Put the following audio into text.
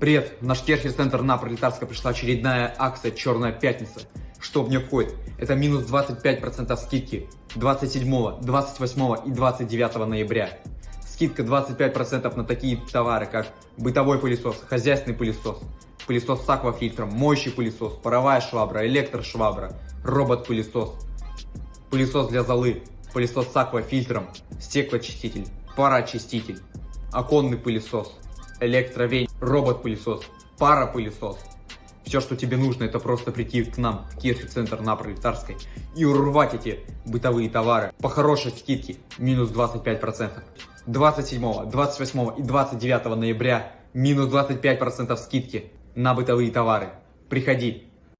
Привет, в наш Керхер-центр на Пролетарска пришла очередная акция «Черная пятница». Что в нее входит? Это минус 25% скидки 27, 28 и 29 ноября. Скидка 25% на такие товары, как бытовой пылесос, хозяйственный пылесос, пылесос с аквафильтром, моющий пылесос, паровая швабра, электрошвабра, робот-пылесос, пылесос для золы, пылесос с аквафильтром, стеклоочиститель, пароочиститель, оконный пылесос, электровень, робот-пылесос, паропылесос. Все, что тебе нужно, это просто прийти к нам в Кирхи-центр на Пролетарской и урвать эти бытовые товары по хорошей скидке, минус 25%. 27, 28 и 29 ноября минус 25% скидки на бытовые товары. Приходи,